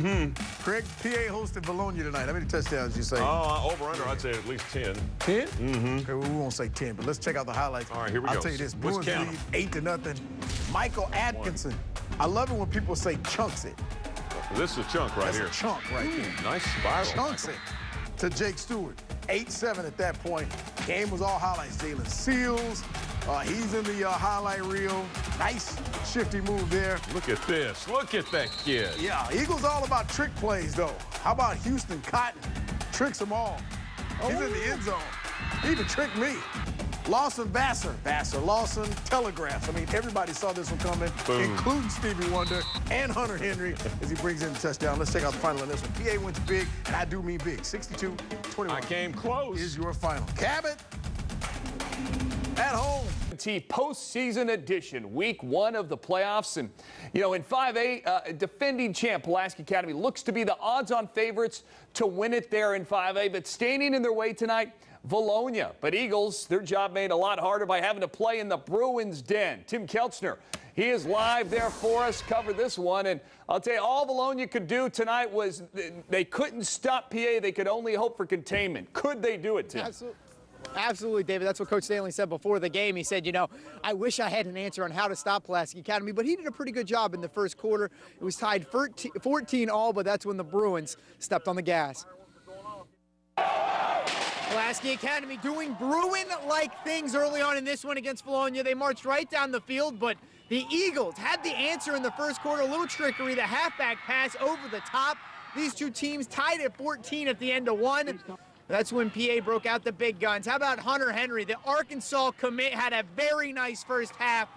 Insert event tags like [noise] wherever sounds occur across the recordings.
Mm-hmm. Craig, PA hosted Vilonia tonight. How many touchdowns you say? Oh, uh, over under, I'd say at least 10. 10? Mm-hmm. Okay, well, we won't say 10, but let's check out the highlights. All right, here we I'll go. I'll tell you this. Let's Bruins lead 8 to nothing. Michael Atkinson. One. I love it when people say chunks it. This is a chunk right That's here. a chunk right Ooh, here. Nice spiral. Chunks it to Jake Stewart. 8-7 at that point. Game was all highlights. Jalen Seals, uh, he's in the uh, highlight reel. Nice shifty move there. Look at this. Look at that kid. Yeah, Eagles all about trick plays, though. How about Houston Cotton? Tricks them all. Oh. He's in the oh. end zone. He even tricked me. Lawson Vassar, Vassar, Lawson, Telegraphs. I mean, everybody saw this one coming, Boom. including Stevie Wonder and Hunter Henry as he brings in the touchdown. Let's check out the final on this one. PA wins big, and I do mean big. 62-21. I came close. Is your final. Cabot at home. Postseason edition, week one of the playoffs. And, you know, in 5A, uh, defending champ Pulaski Academy looks to be the odds-on favorites to win it there in 5A. But standing in their way tonight, Vilonia. But Eagles, their job made a lot harder by having to play in the Bruins' den. Tim Kelchner, he is live there for us, cover this one. And I'll tell you, all Vilonia could do tonight was they couldn't stop PA. They could only hope for containment. Could they do it, Tim? Absolutely. Absolutely, David. That's what Coach Stanley said before the game. He said, you know, I wish I had an answer on how to stop Pulaski Academy, but he did a pretty good job in the first quarter. It was tied 14 all, but that's when the Bruins stepped on the gas. Pulaski Academy doing Bruin-like things early on in this one against Vilonia. They marched right down the field, but the Eagles had the answer in the first quarter. A little trickery, the halfback pass over the top. These two teams tied at 14 at the end of one. That's when PA broke out the big guns. How about Hunter Henry? The Arkansas commit had a very nice first half.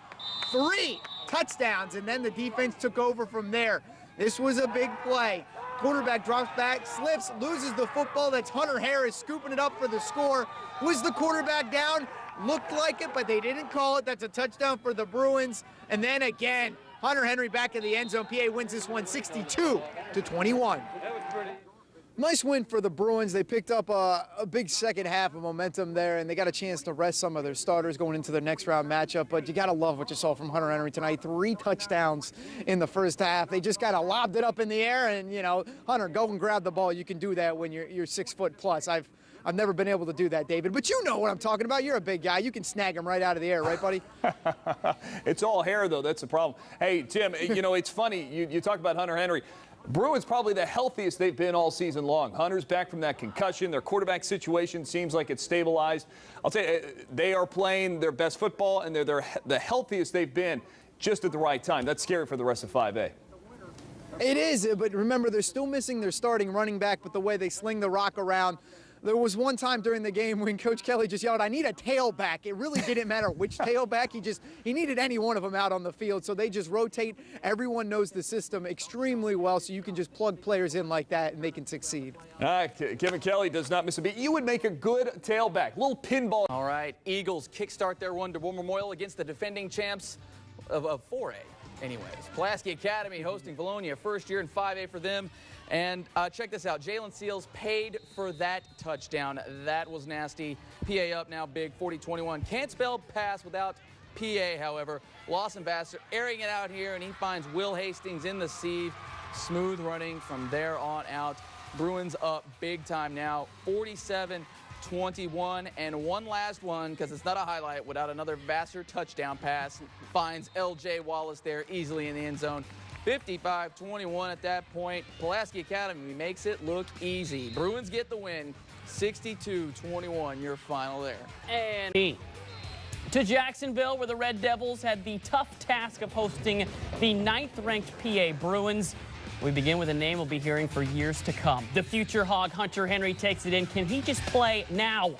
Three touchdowns, and then the defense took over from there. This was a big play. Quarterback drops back, slips, loses the football. That's Hunter Harris scooping it up for the score. Was the quarterback down? Looked like it, but they didn't call it. That's a touchdown for the Bruins. And then again, Hunter Henry back in the end zone. PA wins this one 62 to 21. Nice win for the Bruins. They picked up a, a, big second half of momentum there, and they got a chance to rest some of their starters going into their next round matchup. But you got to love what you saw from Hunter Henry tonight. Three touchdowns in the first half. They just kind of lobbed it up in the air, and, you know, Hunter, go and grab the ball. You can do that when you're, you're six foot plus. I've I've never been able to do that, David. But you know what I'm talking about. You're a big guy. You can snag him right out of the air, right, buddy? [laughs] it's all hair, though. That's the problem. Hey, Tim, you know, it's funny. You, you talk about Hunter Henry. Bruins probably the healthiest they've been all season long. Hunter's back from that concussion. Their quarterback situation seems like it's stabilized. I'll tell you, eh, they are playing their best football, and they're, they're the healthiest they've been just at the right time. That's scary for the rest of 5A. It is, eh, but remember, they're still missing their starting running back but the way they sling the rock around. There was one time during the game when Coach Kelly just yelled, I need a tailback. It really didn't matter which [laughs] tailback. He just, he needed any one of them out on the field. So they just rotate. Everyone knows the system extremely well, so you can just plug players in like that and they can succeed. Ah, All right, Kevin Kelly does not miss a beat. You would make a good tailback, little pinball. All right, Eagles kickstart their run to War Memorial against the defending champs of, of 4A. Anyways, Pulaski Academy hosting Vilonia, first year in 5A for them. And uh, check this out, Jalen Seals paid for that touchdown. That was nasty. PA up now big, 40-21. Can't spell pass without PA, however. Lawson Vassar airing it out here, and he finds Will Hastings in the sieve. Smooth running from there on out. Bruins up big time now, 47 21. And one last one, because it's not a highlight, without another Vassar touchdown pass, finds L.J. Wallace there easily in the end zone. 55-21 at that point. Pulaski Academy makes it look easy. Bruins get the win. 62-21, your final there. And to Jacksonville, where the Red Devils had the tough task of hosting the ninth-ranked PA Bruins. We begin with a name we'll be hearing for years to come. The future Hog Hunter Henry takes it in. Can he just play now?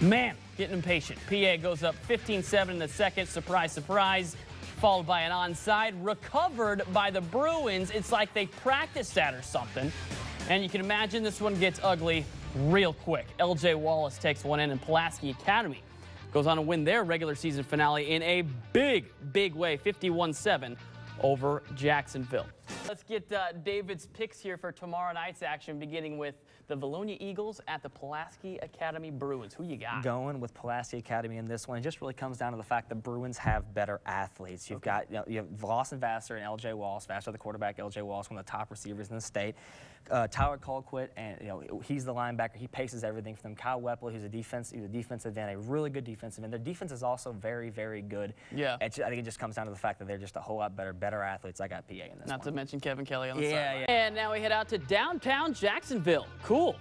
Man, getting impatient. PA goes up 15-7 in the second. Surprise, surprise. Followed by an onside, recovered by the Bruins. It's like they practiced that or something. And you can imagine this one gets ugly real quick. LJ Wallace takes one in, and Pulaski Academy goes on to win their regular season finale in a big, big way, 51-7 over Jacksonville. Let's get uh, David's picks here for tomorrow night's action, beginning with the Vilonia Eagles at the Pulaski Academy Bruins. Who you got? Going with Pulaski Academy in this one, it just really comes down to the fact the Bruins have better athletes. You've got you, know, you have Lawson Vassar and L.J. Wallace. Vassar, the quarterback, L.J. Wallace, one of the top receivers in the state. Uh, Tyler Colquitt, and you know he's the linebacker. He paces everything for them. Kyle Wepley, who's a defense, he's a defensive end, a really good defensive end. Their defense is also very, very good. Yeah. It's- I think it just comes down to the fact that they're just a whole lot better, better athletes. I got PA in this Not to mention Kevin Kelly on the Yeah, sideline. yeah. And now we head out to downtown Jacksonville. Cool.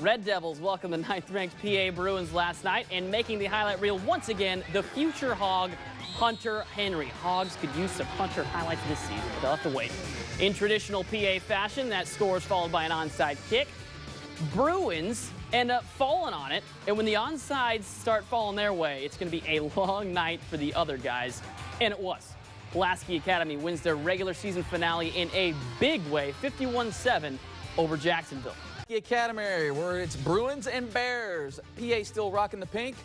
Red Devils welcome the ninth-ranked PA Bruins last night and making the highlight reel once again, the future Hog, Hunter Henry. Hogs could use some Hunter highlights this season, but they'll have to wait. In traditional PA fashion, that score is followed by an onside kick. Bruins end up falling on it, and when the onsides start falling their way, it's going to be a long night for the other guys, and it was. Pulaski Academy wins their regular season finale in a big way, 51-7 over Jacksonville. Academy, where it's Bruins and Bears. PA still rocking the pink.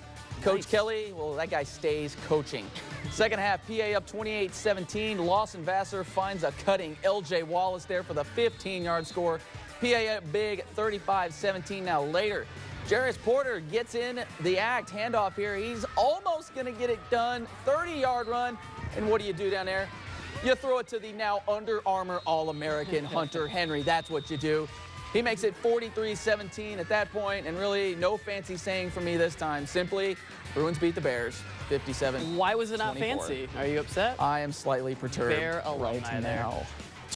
Coach Kelly, well, that guy stays coaching. [laughs] Second half, PA up 28-17. Lawson Vassar finds a cutting LJ Wallace there for the 15-yard score. PA up big, 35-17. Now later, Jarris Porter gets in the act. Handoff here. He's almost going to get it done. 30-yard run. And what do you do down there? You throw it to the now Under Armour All-American [laughs] Hunter Henry. That's what you do. He makes it 43-17 at that point, and really no fancy saying for me this time. Simply, Bruins beat the Bears, 57. Why was it not 24. fancy? Are you upset? I am slightly perturbed Bear alumni right there. now.